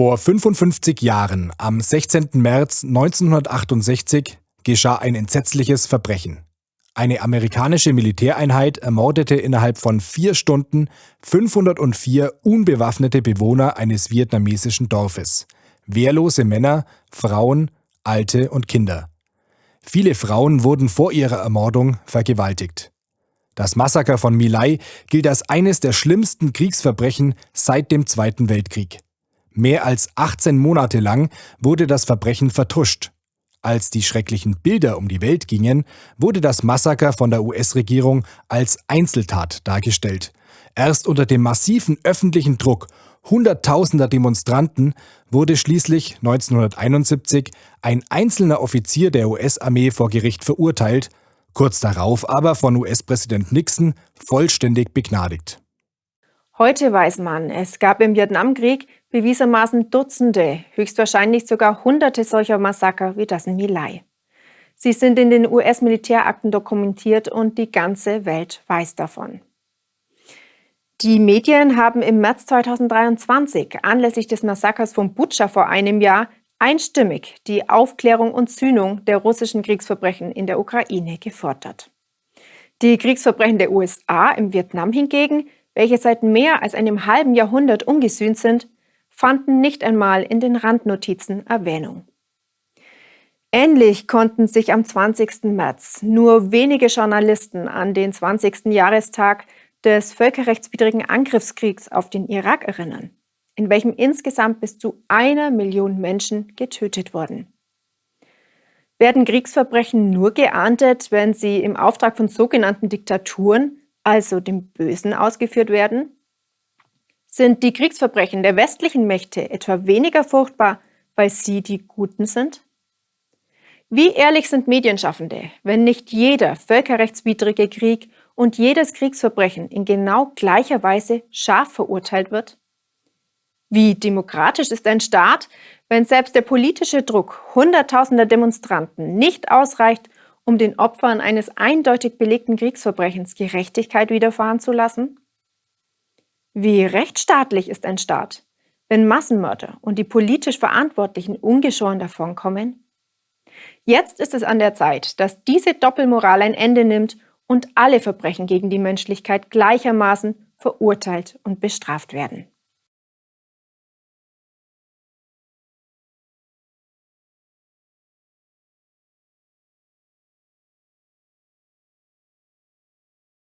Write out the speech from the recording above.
Vor 55 Jahren, am 16. März 1968, geschah ein entsetzliches Verbrechen. Eine amerikanische Militäreinheit ermordete innerhalb von vier Stunden 504 unbewaffnete Bewohner eines vietnamesischen Dorfes. Wehrlose Männer, Frauen, Alte und Kinder. Viele Frauen wurden vor ihrer Ermordung vergewaltigt. Das Massaker von Milai gilt als eines der schlimmsten Kriegsverbrechen seit dem Zweiten Weltkrieg. Mehr als 18 Monate lang wurde das Verbrechen vertuscht. Als die schrecklichen Bilder um die Welt gingen, wurde das Massaker von der US-Regierung als Einzeltat dargestellt. Erst unter dem massiven öffentlichen Druck hunderttausender Demonstranten wurde schließlich 1971 ein einzelner Offizier der US-Armee vor Gericht verurteilt, kurz darauf aber von US-Präsident Nixon vollständig begnadigt. Heute weiß man, es gab im Vietnamkrieg bewiesermaßen Dutzende, höchstwahrscheinlich sogar Hunderte solcher Massaker wie das in Milai. Sie sind in den US-Militärakten dokumentiert und die ganze Welt weiß davon. Die Medien haben im März 2023 anlässlich des Massakers von Butscha vor einem Jahr einstimmig die Aufklärung und Sühnung der russischen Kriegsverbrechen in der Ukraine gefordert. Die Kriegsverbrechen der USA im Vietnam hingegen, welche seit mehr als einem halben Jahrhundert ungesühnt sind, fanden nicht einmal in den Randnotizen Erwähnung. Ähnlich konnten sich am 20. März nur wenige Journalisten an den 20. Jahrestag des völkerrechtswidrigen Angriffskriegs auf den Irak erinnern, in welchem insgesamt bis zu einer Million Menschen getötet wurden. Werden Kriegsverbrechen nur geahndet, wenn sie im Auftrag von sogenannten Diktaturen, also dem Bösen, ausgeführt werden? Sind die Kriegsverbrechen der westlichen Mächte etwa weniger furchtbar, weil sie die Guten sind? Wie ehrlich sind Medienschaffende, wenn nicht jeder völkerrechtswidrige Krieg und jedes Kriegsverbrechen in genau gleicher Weise scharf verurteilt wird? Wie demokratisch ist ein Staat, wenn selbst der politische Druck hunderttausender Demonstranten nicht ausreicht, um den Opfern eines eindeutig belegten Kriegsverbrechens Gerechtigkeit widerfahren zu lassen? Wie rechtsstaatlich ist ein Staat, wenn Massenmörder und die politisch Verantwortlichen ungeschoren davonkommen? Jetzt ist es an der Zeit, dass diese Doppelmoral ein Ende nimmt und alle Verbrechen gegen die Menschlichkeit gleichermaßen verurteilt und bestraft werden.